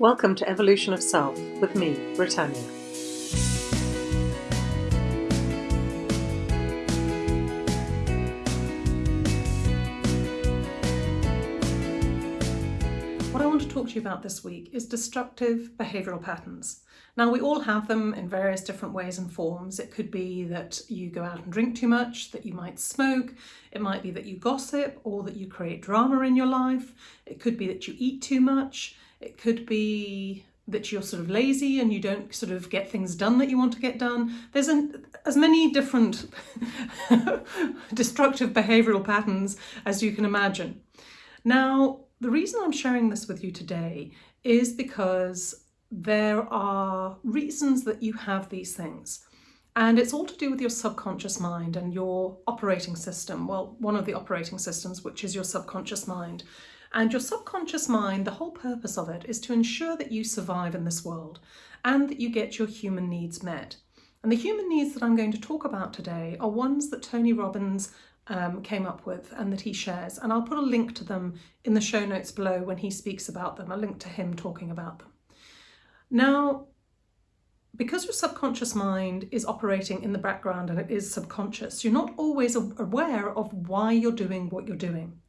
Welcome to Evolution of Self with me, Britannia. What I want to talk to you about this week is destructive behavioural patterns. Now, we all have them in various different ways and forms. It could be that you go out and drink too much, that you might smoke, it might be that you gossip, or that you create drama in your life. It could be that you eat too much. It could be that you're sort of lazy and you don't sort of get things done that you want to get done. There's an, as many different destructive behavioural patterns as you can imagine. Now, the reason I'm sharing this with you today is because there are reasons that you have these things. And it's all to do with your subconscious mind and your operating system. Well, one of the operating systems, which is your subconscious mind. And your subconscious mind, the whole purpose of it is to ensure that you survive in this world and that you get your human needs met. And the human needs that I'm going to talk about today are ones that Tony Robbins um, came up with and that he shares. And I'll put a link to them in the show notes below when he speaks about them, a link to him talking about them. Now, because your subconscious mind is operating in the background and it is subconscious, you're not always aware of why you're doing what you're doing.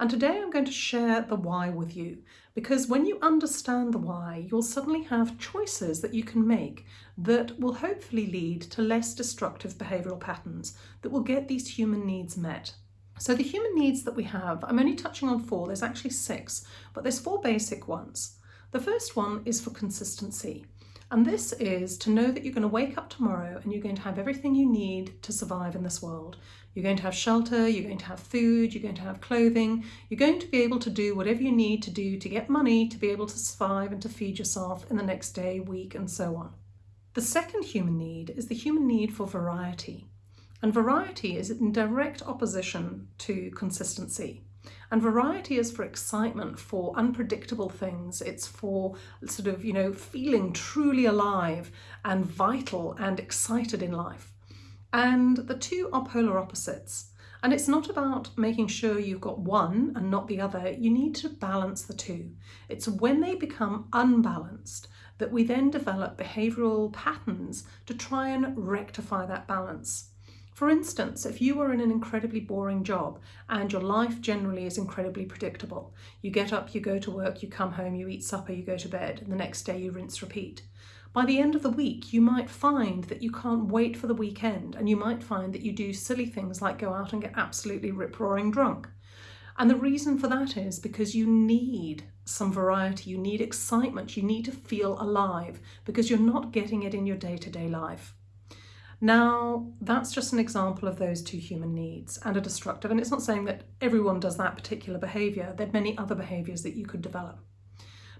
And today I'm going to share the why with you because when you understand the why, you'll suddenly have choices that you can make that will hopefully lead to less destructive behavioural patterns that will get these human needs met. So the human needs that we have, I'm only touching on four, there's actually six, but there's four basic ones. The first one is for consistency. And this is to know that you're going to wake up tomorrow and you're going to have everything you need to survive in this world. You're going to have shelter, you're going to have food, you're going to have clothing, you're going to be able to do whatever you need to do to get money to be able to survive and to feed yourself in the next day, week, and so on. The second human need is the human need for variety. And variety is in direct opposition to consistency. And variety is for excitement, for unpredictable things. It's for sort of, you know, feeling truly alive and vital and excited in life. And the two are polar opposites. And it's not about making sure you've got one and not the other. You need to balance the two. It's when they become unbalanced that we then develop behavioural patterns to try and rectify that balance. For instance, if you are in an incredibly boring job and your life generally is incredibly predictable, you get up, you go to work, you come home, you eat supper, you go to bed, and the next day you rinse, repeat. By the end of the week, you might find that you can't wait for the weekend and you might find that you do silly things like go out and get absolutely rip-roaring drunk. And the reason for that is because you need some variety, you need excitement, you need to feel alive because you're not getting it in your day-to-day -day life. Now, that's just an example of those two human needs and a destructive, and it's not saying that everyone does that particular behaviour, there are many other behaviours that you could develop.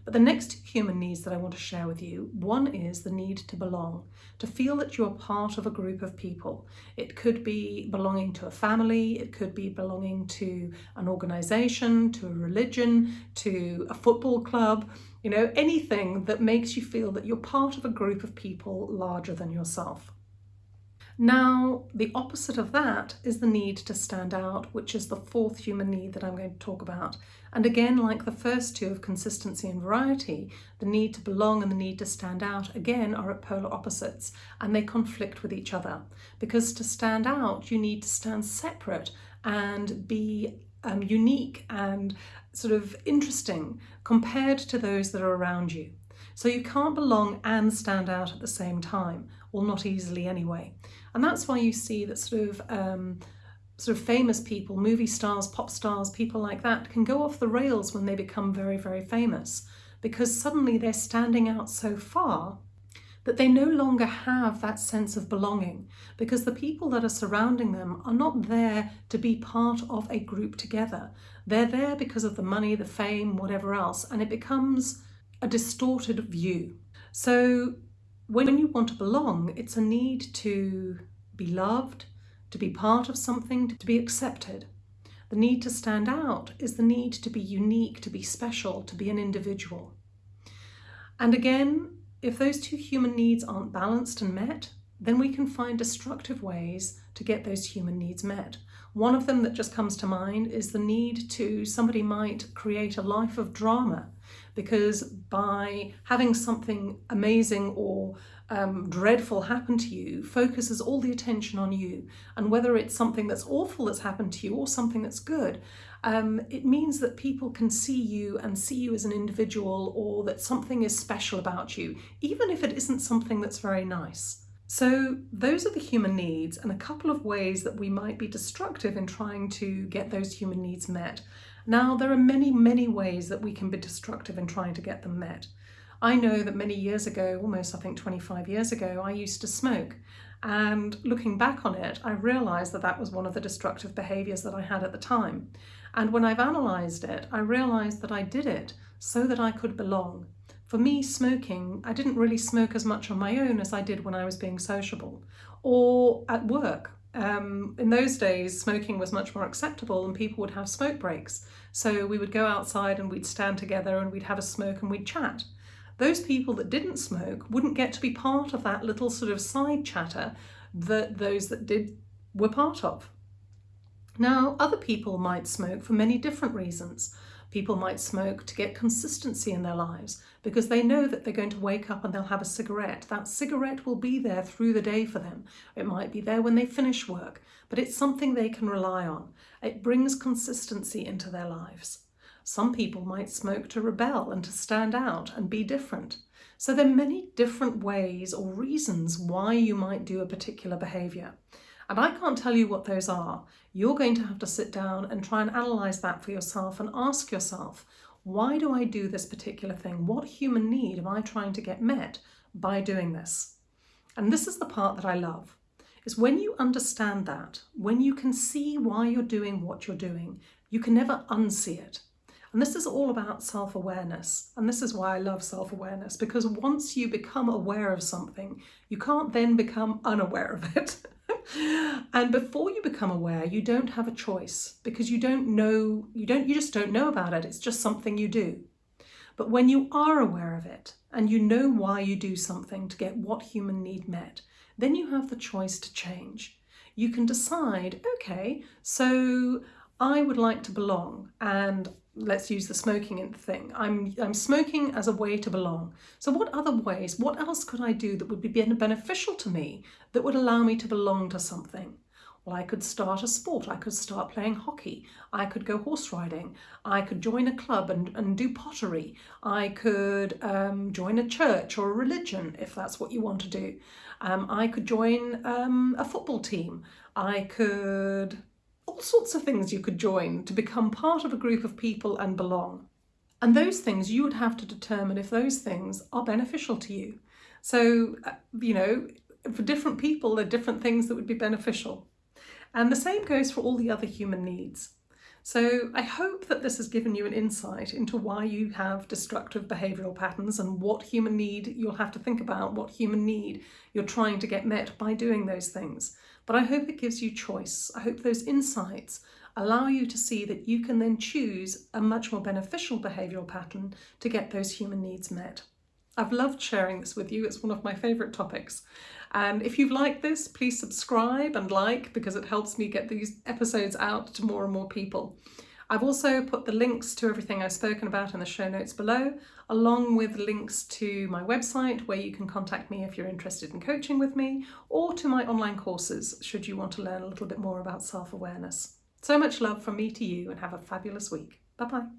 But the next human needs that I want to share with you, one is the need to belong, to feel that you're part of a group of people. It could be belonging to a family, it could be belonging to an organisation, to a religion, to a football club, you know, anything that makes you feel that you're part of a group of people larger than yourself. Now, the opposite of that is the need to stand out, which is the fourth human need that I'm going to talk about. And again, like the first two of consistency and variety, the need to belong and the need to stand out, again, are at polar opposites and they conflict with each other. Because to stand out, you need to stand separate and be um, unique and sort of interesting compared to those that are around you. So you can't belong and stand out at the same time, or not easily anyway. And that's why you see that sort of um, sort of famous people, movie stars, pop stars, people like that can go off the rails when they become very, very famous because suddenly they're standing out so far that they no longer have that sense of belonging because the people that are surrounding them are not there to be part of a group together. They're there because of the money, the fame, whatever else, and it becomes a distorted view. So when you want to belong, it's a need to be loved, to be part of something, to be accepted. The need to stand out is the need to be unique, to be special, to be an individual. And again, if those two human needs aren't balanced and met, then we can find destructive ways to get those human needs met. One of them that just comes to mind is the need to, somebody might create a life of drama because by having something amazing or um, dreadful happen to you focuses all the attention on you. And whether it's something that's awful that's happened to you or something that's good, um, it means that people can see you and see you as an individual or that something is special about you, even if it isn't something that's very nice. So those are the human needs and a couple of ways that we might be destructive in trying to get those human needs met. Now, there are many, many ways that we can be destructive in trying to get them met. I know that many years ago, almost I think 25 years ago, I used to smoke. And looking back on it, I realised that that was one of the destructive behaviours that I had at the time. And when I've analysed it, I realised that I did it so that I could belong. For me, smoking, I didn't really smoke as much on my own as I did when I was being sociable or at work. Um, in those days, smoking was much more acceptable and people would have smoke breaks. So we would go outside and we'd stand together and we'd have a smoke and we'd chat. Those people that didn't smoke wouldn't get to be part of that little sort of side chatter that those that did were part of. Now, other people might smoke for many different reasons. People might smoke to get consistency in their lives because they know that they're going to wake up and they'll have a cigarette. That cigarette will be there through the day for them. It might be there when they finish work, but it's something they can rely on. It brings consistency into their lives. Some people might smoke to rebel and to stand out and be different. So there are many different ways or reasons why you might do a particular behaviour. And I can't tell you what those are. You're going to have to sit down and try and analyse that for yourself and ask yourself, why do I do this particular thing? What human need am I trying to get met by doing this? And this is the part that I love, is when you understand that, when you can see why you're doing what you're doing, you can never unsee it. And this is all about self-awareness. And this is why I love self-awareness, because once you become aware of something, you can't then become unaware of it. and before you become aware, you don't have a choice because you don't know, you don't, you just don't know about it. It's just something you do. But when you are aware of it and you know why you do something to get what human need met, then you have the choice to change. You can decide, okay, so I would like to belong and let's use the smoking thing. I'm, I'm smoking as a way to belong. So what other ways, what else could I do that would be beneficial to me, that would allow me to belong to something? Well, I could start a sport, I could start playing hockey, I could go horse riding, I could join a club and, and do pottery, I could um, join a church or a religion if that's what you want to do. Um, I could join um, a football team, I could all sorts of things you could join to become part of a group of people and belong. And those things you would have to determine if those things are beneficial to you. So, uh, you know, for different people, there are different things that would be beneficial. And the same goes for all the other human needs. So I hope that this has given you an insight into why you have destructive behavioural patterns and what human need you'll have to think about, what human need you're trying to get met by doing those things. But I hope it gives you choice. I hope those insights allow you to see that you can then choose a much more beneficial behavioural pattern to get those human needs met. I've loved sharing this with you. It's one of my favourite topics. And if you've liked this, please subscribe and like because it helps me get these episodes out to more and more people. I've also put the links to everything I've spoken about in the show notes below, along with links to my website where you can contact me if you're interested in coaching with me, or to my online courses should you want to learn a little bit more about self-awareness. So much love from me to you and have a fabulous week. Bye-bye.